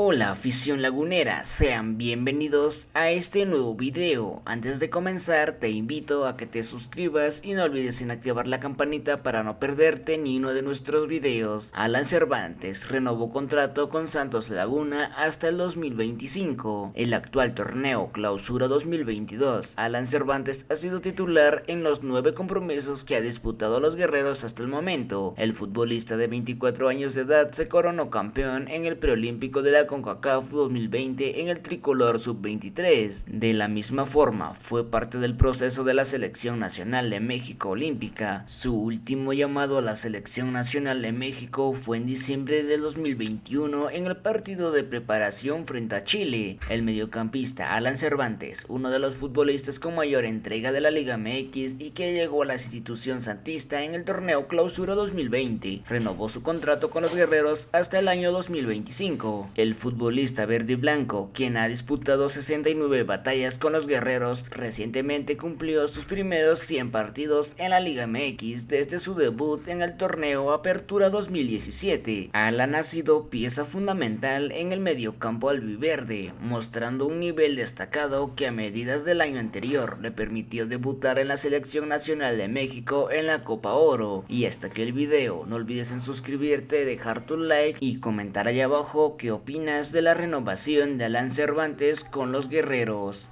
Hola afición lagunera, sean bienvenidos a este nuevo video. Antes de comenzar te invito a que te suscribas y no olvides en activar la campanita para no perderte ni uno de nuestros videos. Alan Cervantes renovó contrato con Santos Laguna hasta el 2025. El actual torneo Clausura 2022, Alan Cervantes ha sido titular en los nueve compromisos que ha disputado los guerreros hasta el momento. El futbolista de 24 años de edad se coronó campeón en el preolímpico de la CONCACAF 2020 en el tricolor sub-23. De la misma forma, fue parte del proceso de la Selección Nacional de México Olímpica. Su último llamado a la Selección Nacional de México fue en diciembre de 2021 en el partido de preparación frente a Chile. El mediocampista Alan Cervantes, uno de los futbolistas con mayor entrega de la Liga MX y que llegó a la institución santista en el torneo Clausura 2020, renovó su contrato con los guerreros hasta el año 2025. El futbolista verde y blanco, quien ha disputado 69 batallas con los guerreros, recientemente cumplió sus primeros 100 partidos en la Liga MX desde su debut en el torneo Apertura 2017. Alan ha sido pieza fundamental en el mediocampo albiverde, mostrando un nivel destacado que a medidas del año anterior le permitió debutar en la Selección Nacional de México en la Copa Oro. Y hasta aquí el video, no olvides en suscribirte, dejar tu like y comentar allá abajo qué opinas de la renovación de Alan Cervantes con los guerreros.